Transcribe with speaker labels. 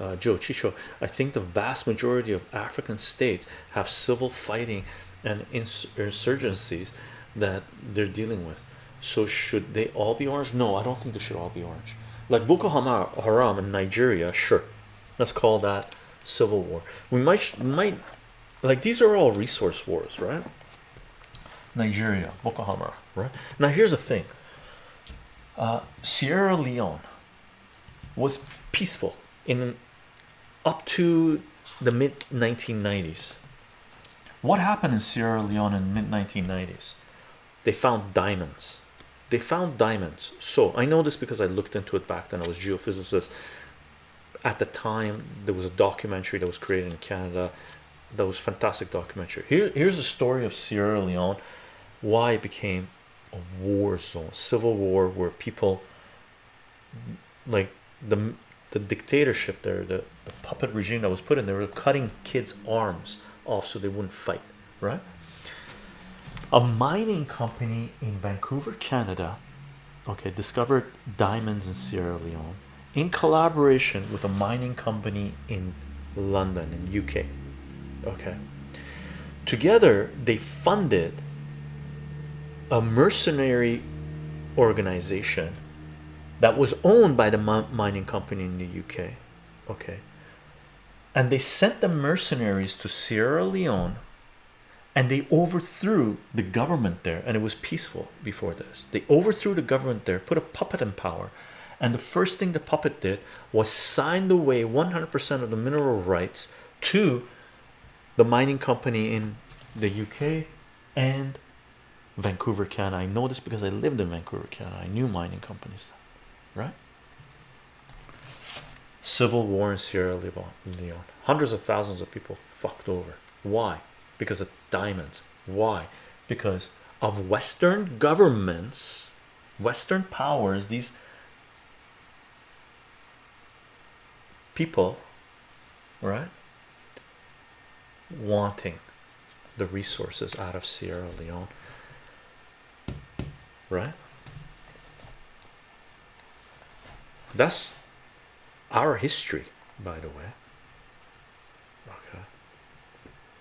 Speaker 1: uh, Joe Chicho. I think the vast majority of African states have civil fighting and ins insurgencies that they're dealing with. So should they all be orange? No, I don't think they should all be orange. Like Boko Haram in Nigeria, sure. Let's call that civil war. We might might like these are all resource wars, right? Nigeria, Boko Haram, right? Now here's the thing. Uh, Sierra Leone was peaceful in up to the mid 1990s. What happened in Sierra Leone in mid 1990s? They found diamonds. They found diamonds. So I know this because I looked into it back then. I was geophysicist. At the time, there was a documentary that was created in Canada. That was fantastic documentary. Here, here's the story of Sierra Leone. Why it became a war zone, civil war, where people like the the dictatorship there, the, the puppet regime that was put in, they were cutting kids' arms off so they wouldn't fight, right? A mining company in Vancouver, Canada, okay, discovered diamonds in Sierra Leone in collaboration with a mining company in London, in UK. Okay, together they funded a mercenary organization that was owned by the mining company in the UK. Okay, and they sent the mercenaries to Sierra Leone and they overthrew the government there, and it was peaceful before this. They overthrew the government there, put a puppet in power, and the first thing the puppet did was signed away 100% of the mineral rights to the mining company in the UK and Vancouver, Canada. I know this because I lived in Vancouver, Canada. I knew mining companies, right? Civil war in Sierra Leone. Hundreds of thousands of people fucked over. Why? Because of diamonds. Why? Because of Western governments, Western powers, these people, right? Wanting the resources out of Sierra Leone, right? That's our history, by the way.